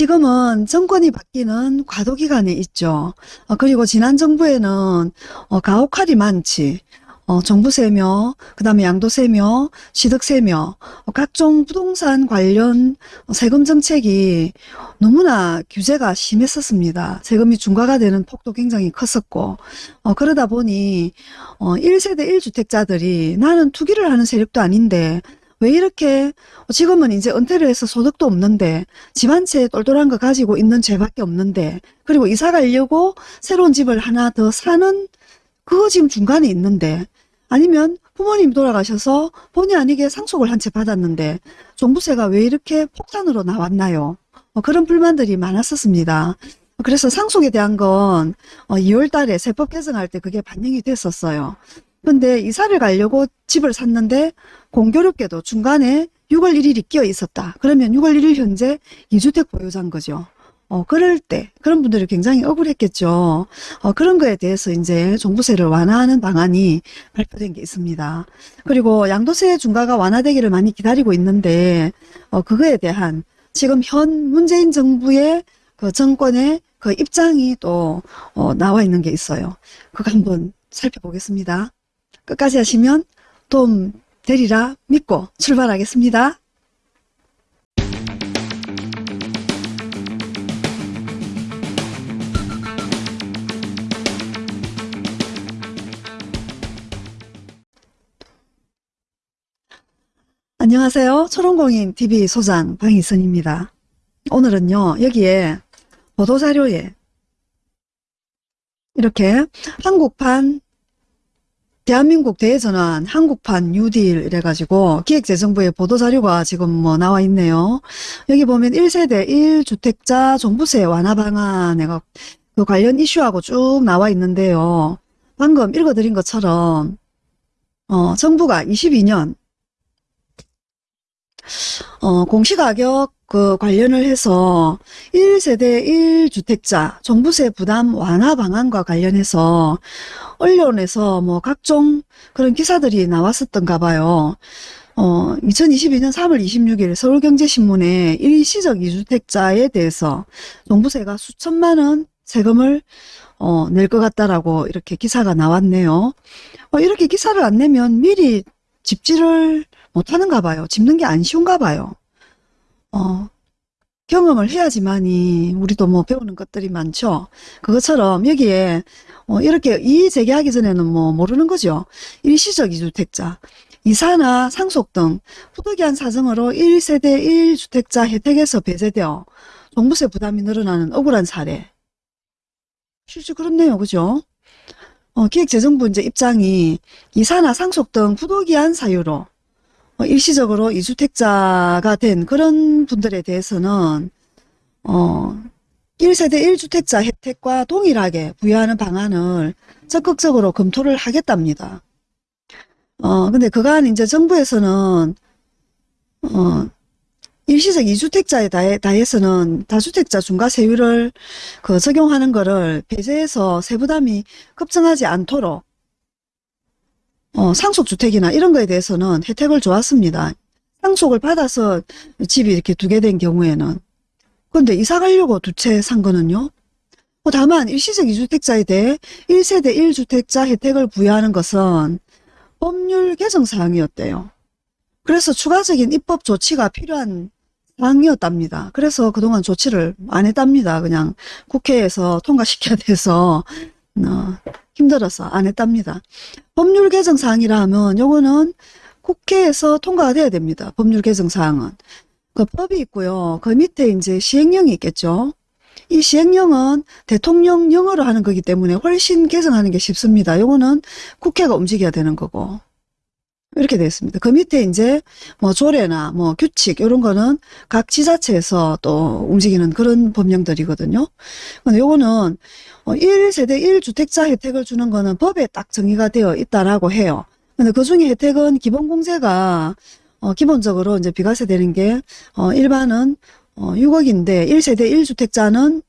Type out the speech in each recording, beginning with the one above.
지금은 정권이 바뀌는 과도기간에 있죠. 어, 그리고 지난 정부에는 어, 가혹할이 많지. 어, 정부세며, 그 다음에 양도세며, 취득세며, 어, 각종 부동산 관련 세금 정책이 너무나 규제가 심했었습니다. 세금이 중과가 되는 폭도 굉장히 컸었고, 어, 그러다 보니, 어, 1세대 1주택자들이 나는 투기를 하는 세력도 아닌데, 왜 이렇게 지금은 이제 은퇴를 해서 소득도 없는데 집 한 채 똘똘한 거 가지고 있는 죄밖에 없는데 그리고 이사 가려고 새로운 집을 하나 더 사는 그거 지금 중간에 있는데 아니면 부모님 돌아가셔서 본의 아니게 상속을 한 채 받았는데 종부세가 왜 이렇게 폭탄으로 나왔나요? 어, 그런 불만들이 많았었습니다. 그래서 상속에 대한 건 2월 어, 달에 세법 개정할 때 그게 반영이 됐었어요. 근데 이사를 가려고 집을 샀는데 공교롭게도 중간에 6월 1일이 끼어 있었다. 그러면 6월 1일 현재 2주택 보유자인 거죠. 어, 그럴 때 그런 분들이 굉장히 억울했겠죠. 어, 그런 거에 대해서 이제 종부세를 완화하는 방안이 발표된 게 있습니다. 그리고 양도세 중과가 완화되기를 많이 기다리고 있는데 어, 그거에 대한 지금 현 문재인 정부의 그 정권의 그 입장이 또 어, 나와 있는 게 있어요. 그거 한번 살펴보겠습니다. 끝까지 하시면 도움 되리라 믿고 출발하겠습니다. 안녕하세요. 초롱공인 TV 소장 방희선입니다. 오늘은요. 여기에 보도자료에 이렇게 한국판 대한민국 대전환 한국판 뉴딜 이래가지고 기획재정부의 보도자료가 지금 뭐 나와 있네요. 여기 보면 1세대 1주택자 종부세 완화 방안에 그 관련 이슈하고 쭉 나와 있는데요. 방금 읽어드린 것처럼 어, 정부가 22년 어, 공시가격 그 관련을 해서 1세대 1주택자 종부세 부담 완화 방안과 관련해서 언론에서 뭐 각종 그런 기사들이 나왔었던가 봐요. 어, 2022년 3월 26일 서울경제신문에 일시적 2주택자에 대해서 종부세가 수천만 원 세금을 어, 낼 것 같다라고 이렇게 기사가 나왔네요. 어, 이렇게 기사를 안 내면 미리 집지를 못하는가 봐요. 집는 게 안 쉬운가 봐요. 어, 경험을 해야지만이 우리도 뭐 배우는 것들이 많죠. 그것처럼 여기에 어, 이렇게 이의 제기하기 전에는 뭐 모르는 거죠. 일시적 이주택자, 이사나 상속 등 부득이한 사정으로 1세대 1주택자 혜택에서 배제되어 종부세 부담이 늘어나는 억울한 사례. 실제 그렇네요. 그죠? 어, 기획재정부 이제 입장이 이사나 상속 등 부득이한 사유로 어, 일시적으로 이주택자가 된 그런 분들에 대해서는 어 1세대 1주택자 혜택과 동일하게 부여하는 방안을 적극적으로 검토를 하겠답니다. 어 근데 그간 이제 정부에서는 어 일시적 2주택자에 다해서는 다주택자 중과세율을 그 적용하는 거를 배제해서 세부담이 급증하지 않도록 어, 상속주택이나 이런 거에 대해서는 혜택을 주었습니다. 상속을 받아서 집이 이렇게 두 개 된 경우에는. 근데 이사 가려고 두 채 산 거는요. 뭐 다만 일시적 2주택자에 대해 1세대 1주택자 혜택을 부여하는 것은 법률 개정 사항이었대요. 그래서 추가적인 입법 조치가 필요한 사항이었답니다. 그래서 그동안 조치를 안 했답니다. 그냥 국회에서 통과시켜야 돼서 어, 힘들어서 안 했답니다. 법률 개정 사항이라 하면 요거는 국회에서 통과가 돼야 됩니다. 법률 개정 사항은. 그 법이 있고요. 그 밑에 이제 시행령이 있겠죠. 이 시행령은 대통령령으로 하는 거기 때문에 훨씬 개정하는 게 쉽습니다. 요거는 국회가 움직여야 되는 거고. 이렇게 되어 있습니다. 그 밑에 이제 뭐 조례나 뭐 규칙 이런 거는 각 지자체에서 또 움직이는 그런 법령들이거든요. 근데 요거는 1세대 어, 1주택자 혜택을 주는 거는 법에 딱 정의가 되어 있다라고 해요. 근데 그 중에 혜택은 기본공제가 어, 기본적으로 이제 비과세 되는 게 어, 일반은 어, 6억인데 1세대 1주택자는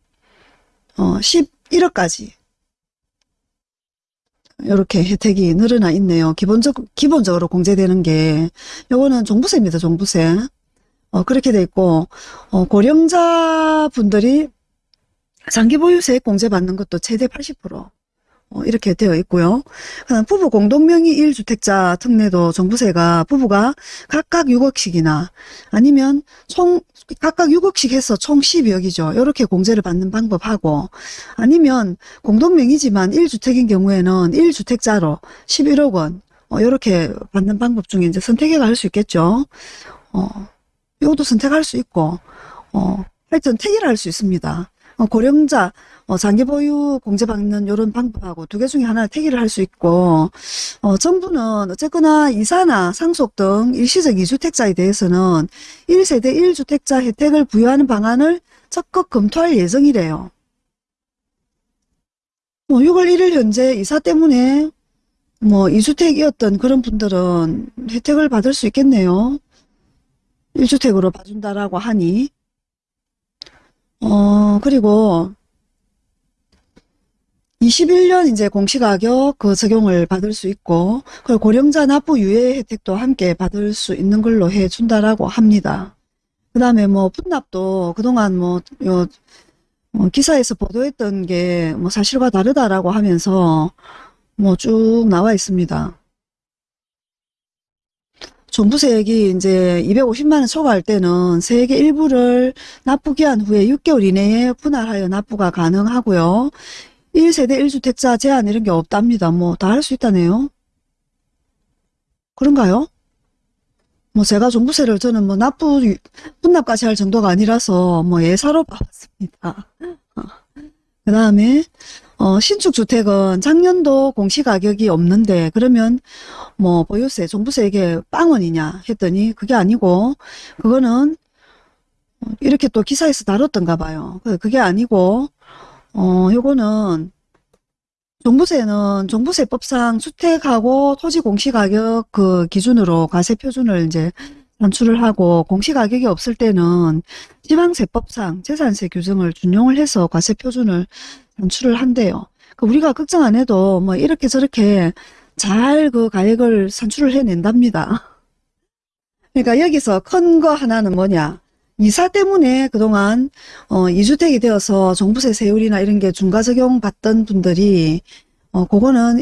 어, 11억까지 이렇게 혜택이 늘어나 있네요. 기본적, 기본적으로 공제되는 게 요거는 종부세입니다. 종부세. 어, 그렇게 돼 있고, 어, 고령자 분들이 장기 보유세 공제 받는 것도 최대 80%. 어, 이렇게 되어 있고요. 그다음 부부 공동명의 1주택자 특례도 정부세가 부부가 각각 6억씩이나 아니면 총 각각 6억씩 해서 총 12억이죠. 이렇게 공제를 받는 방법하고 아니면 공동명의지만 1주택인 경우에는 1주택자로 11억 원 어, 이렇게 받는 방법 중에 이제 선택해가 할 수 있겠죠. 어, 이것도 선택할 수 있고 어, 하여튼 택일 할 수 있습니다. 어, 고령자 어, 장기 보유 공제 받는 이런 방법하고 두 개 중에 하나를 택일을 할수 있고 어, 정부는 어쨌거나 이사나 상속 등 일시적 이주택자에 대해서는 1세대 1주택자 혜택을 부여하는 방안을 적극 검토할 예정이래요. 뭐 6월 1일 현재 이사 때문에 뭐 2주택이었던 그런 분들은 혜택을 받을 수 있겠네요. 1주택으로 봐준다라고 하니 어 그리고 21년 이제 공시가격 그 적용을 받을 수 있고 그리고 고령자 납부 유예 혜택도 함께 받을 수 있는 걸로 해준다라고 합니다. 그 다음에 뭐 분납도 그동안 뭐 요, 어, 기사에서 보도했던 게 뭐 사실과 다르다라고 하면서 뭐 쭉 나와 있습니다. 종부세액이 이제 250만원 초과할 때는 세액의 일부를 납부기한 후에 6개월 이내에 분할하여 납부가 가능하고요. 1세대 1주택자 제한 이런 게 없답니다. 뭐 다 할 수 있다네요. 그런가요? 뭐 제가 종부세를 저는 뭐 납부 분납까지 할 정도가 아니라서 뭐 예사로 봐왔습니다. 그 다음에 어, 신축 주택은 작년도 공시가격이 없는데 그러면 뭐 보유세, 종부세 이게 빵원이냐 했더니 그게 아니고 그거는 이렇게 또 기사에서 다뤘던가 봐요. 그- 그게 아니고 어, 요거는 종부세는 종부세법상 주택하고 토지 공시가격 그 기준으로 과세 표준을 이제 산출을 하고 공시가격이 없을 때는 지방세법상 재산세 규정을 준용을 해서 과세 표준을 산출을 한대요. 그 우리가 걱정 안 해도 뭐 이렇게 저렇게 잘 그 가액을 산출을 해낸답니다. 그러니까 여기서 큰 거 하나는 뭐냐. 이사 때문에 그동안 어, 2주택이 되어서 종부세 세율이나 이런 게 중과 적용 받던 분들이 어, 그거는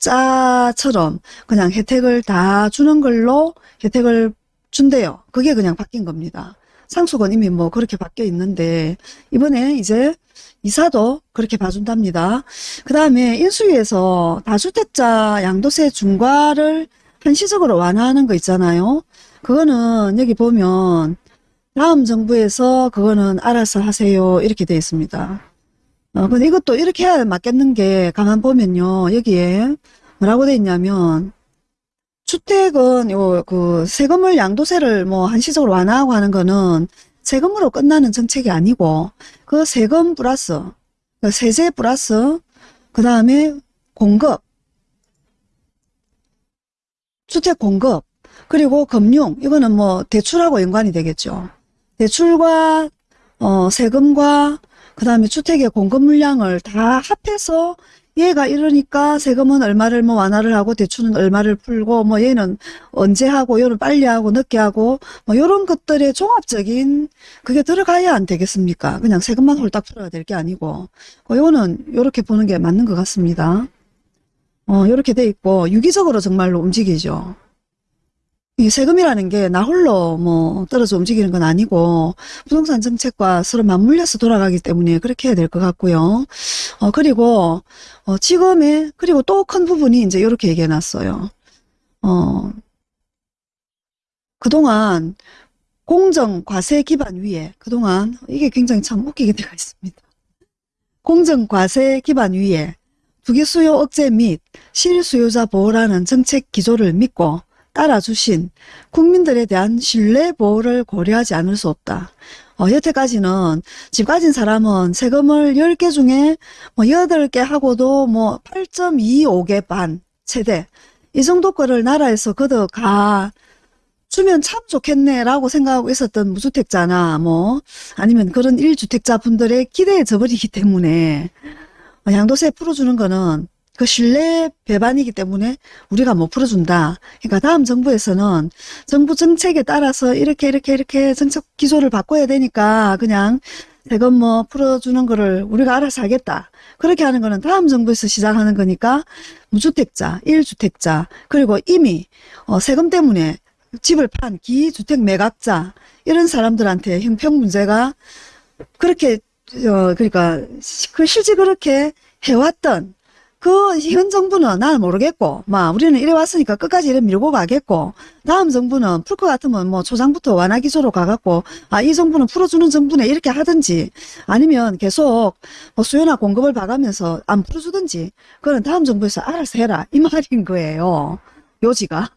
1주택자처럼 그냥 혜택을 다 주는 걸로 혜택을 준대요. 그게 그냥 바뀐 겁니다. 상속은 이미 뭐 그렇게 바뀌어 있는데 이번에 이제 이사도 그렇게 봐준답니다. 그 다음에 인수위에서 다주택자 양도세 중과를 한시적으로 완화하는 거 있잖아요. 그거는 여기 보면 다음 정부에서 그거는 알아서 하세요 이렇게 되어 있습니다. 어, 근데 이것도 이렇게 해야 맞겠는 게 가만 보면요. 여기에 뭐라고 되어 있냐면 주택은 요 그 세금을 양도세를 뭐 한시적으로 완화하고 하는 거는 세금으로 끝나는 정책이 아니고 그 세금 플러스 그 세제 플러스 그 다음에 공급 주택 공급 그리고 금융 이거는 뭐 대출하고 연관이 되겠죠. 대출과 어, 세금과 그 다음에 주택의 공급 물량을 다 합해서 얘가 이러니까 세금은 얼마를 뭐 완화를 하고 대출은 얼마를 풀고 뭐 얘는 언제 하고 얘는 빨리 하고 늦게 하고 뭐 이런 것들의 종합적인 그게 들어가야 안 되겠습니까? 그냥 세금만 홀딱 풀어야 될 게 아니고 어, 이거는 이렇게 보는 게 맞는 것 같습니다. 어, 이렇게 돼 있고 유기적으로 정말로 움직이죠. 이 세금이라는 게 나 홀로 뭐 떨어져 움직이는 건 아니고 부동산 정책과 서로 맞물려서 돌아가기 때문에 그렇게 해야 될 것 같고요. 어 그리고 어 지금의 그리고 또 큰 부분이 이제 이렇게 얘기해 놨어요. 어 그동안 공정 과세 기반 위에 그동안 이게 굉장히 참 웃기게 되어 있습니다. 공정 과세 기반 위에 투기 수요 억제 및 실수요자 보호라는 정책 기조를 믿고 따라주신 국민들에 대한 신뢰 보호를 고려하지 않을 수 없다. 어, 여태까지는 집 가진 사람은 세금을 10개 중에 뭐 8개 하고도 뭐 8.25개 반 최대 이 정도 거를 나라에서 걷어 가 주면 참 좋겠네라고 생각하고 있었던 무주택자나 뭐 아니면 그런 1주택자 분들의 기대에 져버리기 때문에 양도세 풀어주는 거는 그 신뢰 배반이기 때문에 우리가 못 풀어준다. 그러니까 다음 정부에서는 정부 정책에 따라서 이렇게 이렇게 이렇게 정책 기조를 바꿔야 되니까 그냥 세금 뭐 풀어주는 거를 우리가 알아서 하겠다. 그렇게 하는 거는 다음 정부에서 시작하는 거니까 무주택자, 1주택자 그리고 이미 어, 세금 때문에 집을 판 기주택 매각자 이런 사람들한테 형평 문제가 그렇게 어 그러니까 시- 그 실제 그렇게 해왔던 그 현 정부는 난 모르겠고 막 우리는 이래 왔으니까 끝까지 이래 밀고 가겠고 다음 정부는 풀 것 같으면 뭐 초장부터 완화 기조로 가갖고 아 이 정부는 풀어주는 정부네 이렇게 하든지 아니면 계속 뭐 수요나 공급을 봐가면서 안 풀어주든지 그건 다음 정부에서 알아서 해라 이 말인 거예요. 요지가.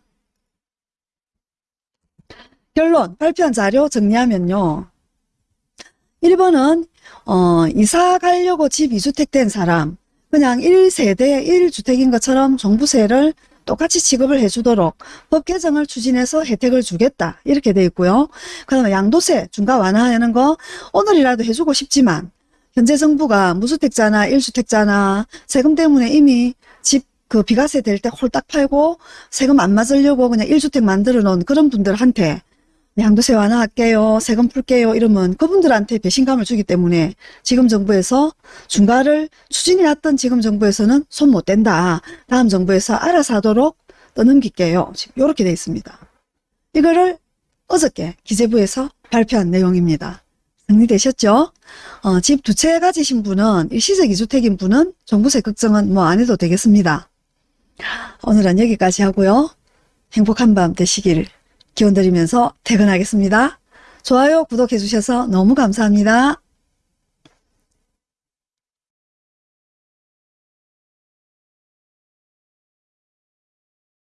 결론 발표한 자료 정리하면요. 1번은 어, 이사 가려고 집 2주택 된 사람 그냥 1세대 1주택인 것처럼 종부세를 똑같이 지급을 해주도록 법 개정을 추진해서 혜택을 주겠다 이렇게 돼 있고요. 그 다음에 양도세 중과 완화하는 거 오늘이라도 해주고 싶지만 현재 정부가 무주택자나 1주택자나 세금 때문에 이미 집 그 비과세 될 때 홀딱 팔고 세금 안 맞으려고 그냥 1주택 만들어 놓은 그런 분들한테 양도세 완화할게요. 세금 풀게요. 이러면 그분들한테 배신감을 주기 때문에 지금 정부에서 중과를 추진해왔던 지금 정부에서는 손 못 댄다. 다음 정부에서 알아서 하도록 떠넘길게요. 지금 이렇게 돼 있습니다. 이거를 어저께 기재부에서 발표한 내용입니다. 정리되셨죠? 어, 집 두 채 가지신 분은 일시적 2주택인 분은 종부세 걱정은 뭐 안 해도 되겠습니다. 오늘은 여기까지 하고요. 행복한 밤 되시길 기원드리면서 퇴근하겠습니다. 좋아요, 구독해 주셔서 너무 감사합니다.